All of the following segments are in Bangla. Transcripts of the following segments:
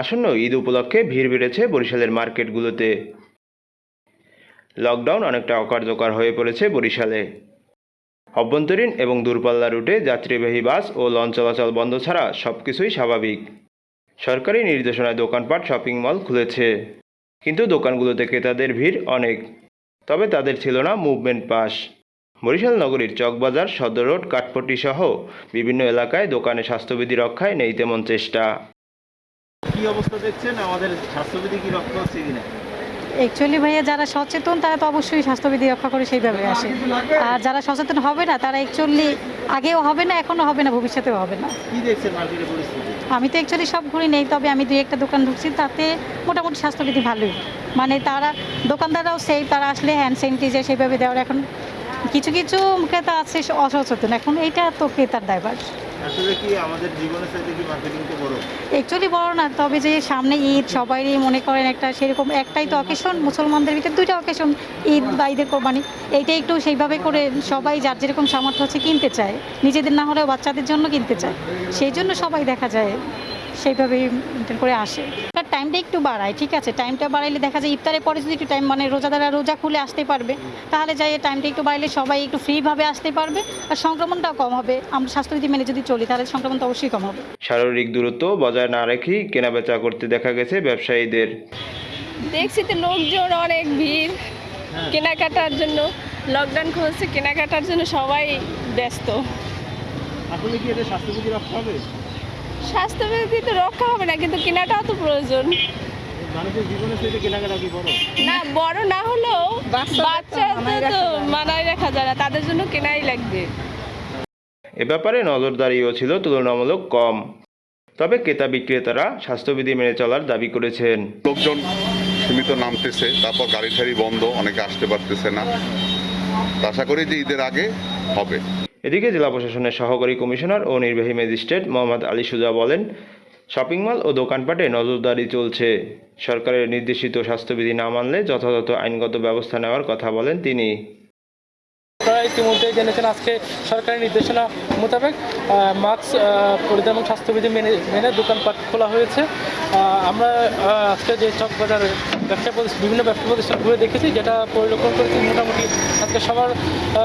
আসন্ন ঈদ উপলক্ষে ভিড় বেড়েছে বরিশালের মার্কেটগুলোতে। লকডাউন অনেকটা অকার্যকর হয়ে পড়েছে বরিশালে। অভ্যন্তরীণ এবং দূরপাল্লা রুটে যাত্রীবাহী বাস ও লঞ্চ চলাচল বন্ধ ছাড়া সব কিছুই স্বাভাবিক। সরকারি নির্দেশনায় দোকানপাট, শপিং মল খুলেছে। কিন্তু দোকানগুলোতে ক্রেতাদের ভিড় অনেক। তবে তাদের ছিল না মুভমেন্ট পাস বরিশাল নগরীর চকবাজার, সদর রোড, কাঠপট্টি সহ বিভিন্ন এলাকায় দোকানে স্বাস্থ্যবিধি রক্ষায় নেই তেমন চেষ্টা। কি অবস্থা দেখছেন? আমাদের স্বাস্থ্যবিধি কি রক্ষা হচ্ছে কিনা? অ্যাকচুয়ালি ভাইয়া যারা সচেতন তারা তো অবশ্যই স্বাস্থ্যবিধি রক্ষা করে সেইভাবে আসে। আর যারা সচেতন হবে না তারা অ্যাকচুয়ালি আগেও হবে না এখনও হবে না ভবিষ্যতেও হবে না। আমি তো অ্যাকচুয়ালি সব ঘুরি নেই তবে আমি দুই একটা দোকান ঢুকছি তাতে মোটামুটি স্বাস্থ্যবিধি ভালোই। মানে তারা দোকানদাররাও সেই তারা আসলে হ্যান্ড স্যানিটাইজার সেইভাবে দেওয়ার এখন কিছু কিছু ক্রেতা আছে অসচেতন। এখন এইটা তো ক্রেতার দায়ভার। অ্যাকচুয়ালি বড়? না তবে যে সামনে ঈদ মনে করেন একটা সেরকম একটাই তো অকেশন মুসলমানদের ভিতরে দুইটা অকেশন ঈদ বা ঈদের কোরবানি। এইটা একটু সেইভাবে করে সবাই যার যেরকম সামর্থ্য আছে কিনতে চায়। নিজেদের না হলেও বাচ্চাদের জন্য কিনতে চায়। সেই জন্য সবাই দেখা যায় সেইভাবেই করে আসে। টাইমটা একটু বাড়ায় ঠিক আছে? টাইমটা বাড়াইলে দেখা যায় ইফতারের পরে যদি একটু টাইম মানে রোজাদারা রোজা খুলে আসতে পারবে তাহলে যাই টাইমটা একটু বাড়াইলে সবাই একটু ফ্রিভাবে আসতে পারবে আর সংক্রমণটাও কম হবে। আমরা স্বাস্থ্যবিধি মেনে যদি চলি তাহলে সংক্রমণ তো অবশ্যই কম হবে। শারীরিক দূরত্ব বজায় না রেখেই কেনাবেচা করতে দেখা গেছে ব্যবসায়ীদের। দেখছি তো লোকজন অনেক ভিড় কেনাকাটার জন্য লকডাউন খুলছে কেনাকাটার জন্য সবাই ব্যস্ত। আসলে কি এটা স্বাস্থ্যবিধি রক্ষা হবে? স্বাস্থ্যবিধি তো রক্ষা হবে না কিন্তু কেনাটাও তো প্রয়োজন। মানুষের জীবনের সাথে কেনাকাটা কি বড়? না বড় না হলেও বাচ্চাদের তো মানায় রাখা যায়। না তাদের জন্য কেনাই লাগবে। এ ব্যাপারে নজরদারিও ছিল তুলনামূলক কম। তবে ক্রেতা বিক্রেতারা স্বাস্থ্যবিধি মেনে চলার দাবি করেছেন। লোকজন সীমিত নামতেছে তারপর গাড়ি ঠাড়ি বন্ধ অনেকে আসতে পারতেছে না। আশা করি যে ঈদের আগে হবে। এদিকে জেলা প্রশাসনের সহকারী কমিশনার ও নির্বাহী ম্যাজিস্ট্রেট মোহাম্মদ আলী সুজা বলেন, শপিং মল ও দোকানপাটে নজরদারি চলছে। সরকারের নির্দেশিত স্বাস্থ্যবিধি না মানলে যথাযথ আইনগত ব্যবস্থা নেওয়ার কথা বলেন তিনি। আপনারা ইতিমধ্যে জেনেছেন আজকে সরকারি নির্দেশনা মোতাবেক মাস্ক পরিধান এবং স্বাস্থ্যবিধি মেনে মেনে দোকানপাট খোলা হয়েছে। আমরা আজকে যে চকবাজারের ব্যবসা বিভিন্ন ব্যবসা প্রতিষ্ঠান ঘুরে দেখেছি, যেটা পরিলক্ষণ করেছি মোটামুটি আজকে সবার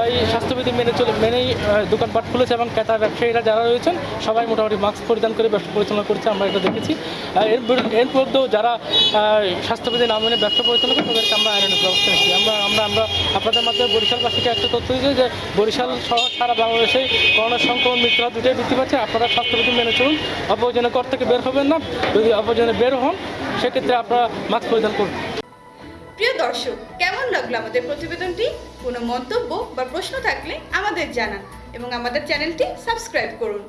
এই স্বাস্থ্যবিধি মেনে চলে মেনেই দোকানপাট খুলেছে এবং ক্রেতা ব্যবসায়ীরা যারা রয়েছেন, সবাই মোটামুটি মাস্ক পরিধান করে ব্যবসা পরিচালনা করছে, আমরা এটা দেখেছি। এর এর মধ্যেও যারা স্বাস্থ্যবিধি না মেনে ব্যবসা পরিচালনা করে, তাদেরকে আমরা আইনের ব্যবস্থা নিচ্ছি আমরা আমরা আমরা আপনাদের মাধ্যমে বরিশালবাসীকে একটা তথ্য দিচ্ছি যে বরিশাল সহ সারা বাংলাদেশে করোনা সংক্রমণ মৃত্যু দুটোই বৃদ্ধি পাচ্ছে। আপনারা স্বাস্থ্যবিধি মেনে চলুন। অপরজনের ঘর থেকে বের হবেন না। যদি অপরজনে বের হন সেক্ষেত্রে আপনারা মাস্ক পরিধান করুন। প্রিয় দর্শক, কেমন লাগল আমাদের প্রতিবেদনটি? কোনো মন্তব্য বা প্রশ্ন থাকলে আমাদের জানান এবং আমাদের চ্যানেলটি সাবস্ক্রাইব করুন।